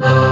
Oh.